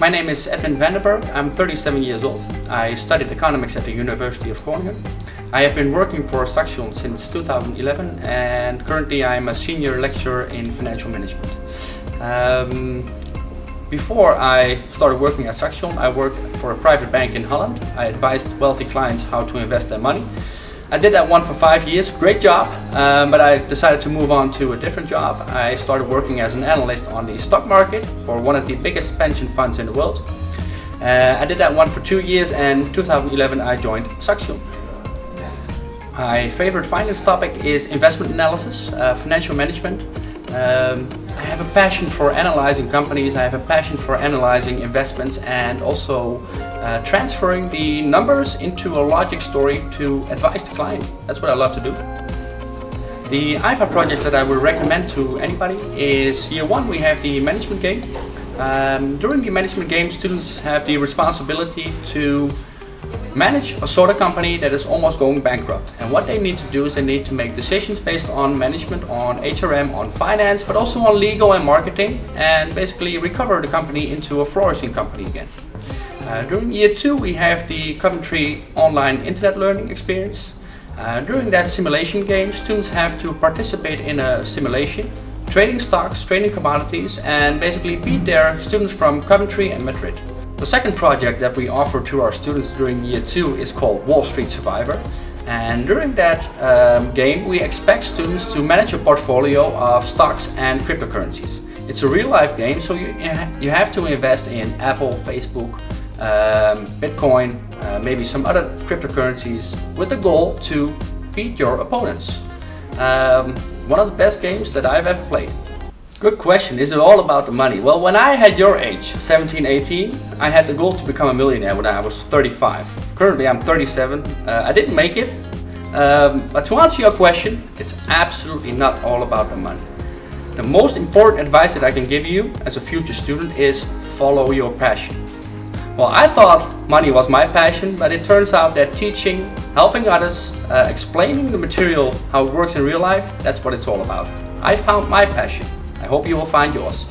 My name is Edwin Vandenberg. I'm 37 years old. I studied economics at the University of Groningen. I have been working for Saxion since 2011 and currently I'm a senior lecturer in financial management. Um, before I started working at Saxion, I worked for a private bank in Holland. I advised wealthy clients how to invest their money. I did that one for five years, great job, um, but I decided to move on to a different job. I started working as an analyst on the stock market for one of the biggest pension funds in the world. Uh, I did that one for two years and 2011 I joined Saxion. My favorite finance topic is investment analysis, uh, financial management. Um, I have a passion for analyzing companies, I have a passion for analyzing investments and also uh, transferring the numbers into a logic story to advise the client. That's what I love to do. The IFA projects that I would recommend to anybody is year one we have the management game. Um, during the management game students have the responsibility to manage a soda company that is almost going bankrupt. And what they need to do is they need to make decisions based on management, on HRM, on finance, but also on legal and marketing and basically recover the company into a flourishing company again. Uh, during year two we have the Coventry online internet learning experience. Uh, during that simulation game students have to participate in a simulation, trading stocks, trading commodities and basically beat their students from Coventry and Madrid. The second project that we offer to our students during year two is called Wall Street Survivor. And during that um, game we expect students to manage a portfolio of stocks and cryptocurrencies. It's a real life game so you, you have to invest in Apple, Facebook, um, Bitcoin, uh, maybe some other cryptocurrencies with the goal to beat your opponents. Um, one of the best games that I've ever played. Good question, is it all about the money? Well, when I had your age, 17, 18, I had the goal to become a millionaire when I was 35. Currently I'm 37, uh, I didn't make it. Um, but to answer your question, it's absolutely not all about the money. The most important advice that I can give you as a future student is follow your passion. Well, I thought money was my passion, but it turns out that teaching, helping others, uh, explaining the material, how it works in real life, that's what it's all about. I found my passion. I hope you will find yours.